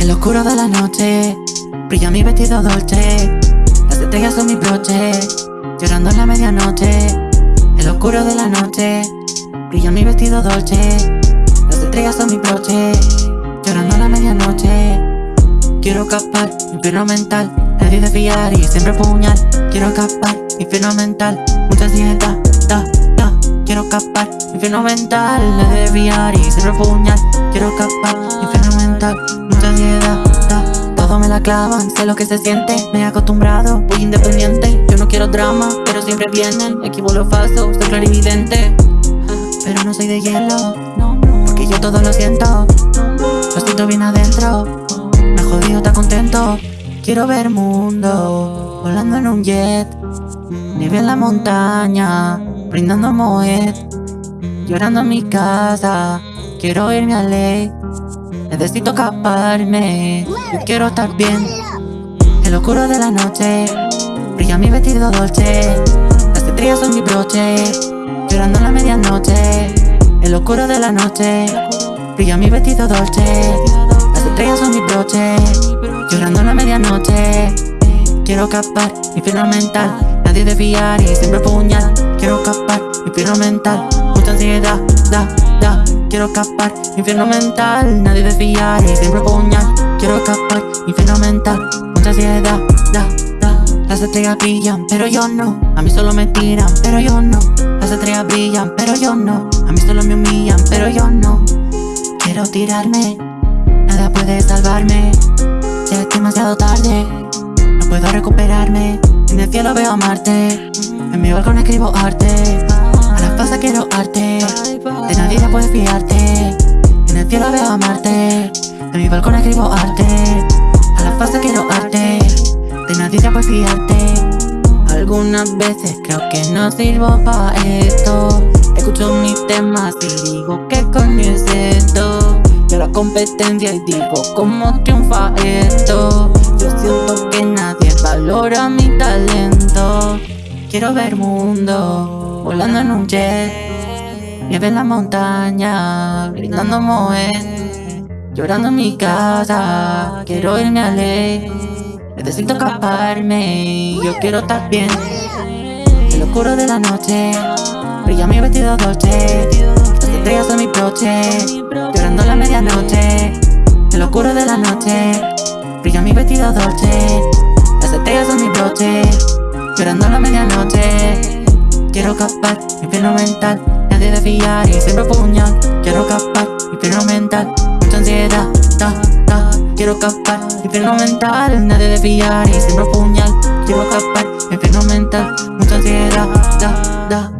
En lo oscuro de la noche Brilla mi vestido dolce. Las estrellas son mi broche Llorando en la medianoche. En lo oscuro de la noche Brilla mi vestido dolce. Las estrellas son mi broche Llorando en la medianoche. Quiero escapar, infierno mental Nadie de fiar y siempre puñal. Quiero escapar, infierno mental Mucha ansiedad, da, da. Quiero escapar, infierno mental Nadie de fiar y siempre puñal. Quiero escapar, infierno mental la clavan, sé lo que se siente. Me he acostumbrado, voy independiente. Yo no quiero drama, pero siempre vienen. Equipo lo falso, soy clarividente. Pero no soy de hielo Porque yo todo lo siento. Lo siento bien adentro. Me jodido, está contento. Quiero ver mundo Volando en un jet. Nieve en la montaña Brindando moed. Llorando en mi casa Quiero irme a ley Necesito escaparme. Yo quiero estar bien. En lo oscuro de la noche. Brilla mi vestido dolce. Las estrellas son mi broche. Llorando en la medianoche. En lo oscuro de la noche. Brilla mi vestido dolce. Las estrellas son mi broche. Llorando en la medianoche. Quiero escapar, infierno mental. Nadie de fiar y siempre puñal. Quiero escapar, infierno mental. Mucha ansiedad, da, da Quiero escapar, infierno mental Nadie de fiar siempre puñal Quiero escapar, infierno mental Mucha ansiedad, da, da. Las estrellas brillan, pero yo no. A mí solo me tiran, pero yo no. Las estrellas brillan, pero yo no. A mí solo me humillan, pero yo no. Quiero tirarme Nada puede salvarme. Ya es demasiado tarde No puedo recuperarme. En el cielo veo a Marte En mi balcón escribo arte A la pasa quiero arte De nadie ya puedes fiarte. En el cielo veo a Marte En mi balcón escribo arte. A la pasa quiero arte De nadie ya puedes fiarte. Algunas veces creo que no sirvo para esto. Escucho mis temas y digo ¿qué coño es esto? Yo la competencia y digo ¿cómo triunfa esto? Yo siento que nadie valora mi talento. Quiero ver mundo volando en un jet Nieve en la montaña, brindando moed Llorando en mi casa, quiero irme a ley Necesito escaparme, yo quiero estar bien. En lo oscuro de la noche, brilla mi vestido dolce Las estrellas son mi broche Llorando en la medianoche. En lo oscuro de la noche Brilla mi vestido dolce Las estrellas son mi broche Llorando en la medianoche Quiero escapar, infierno mental. Nadie de fiar y siempre puñal. Quiero escapar, infierno mental. Mucha ansiedad, da, da Quiero escapar, infierno mental. Nadie de fiar y siempre puñal. Quiero escapar, infierno mental. Mucha ansiedad, da, da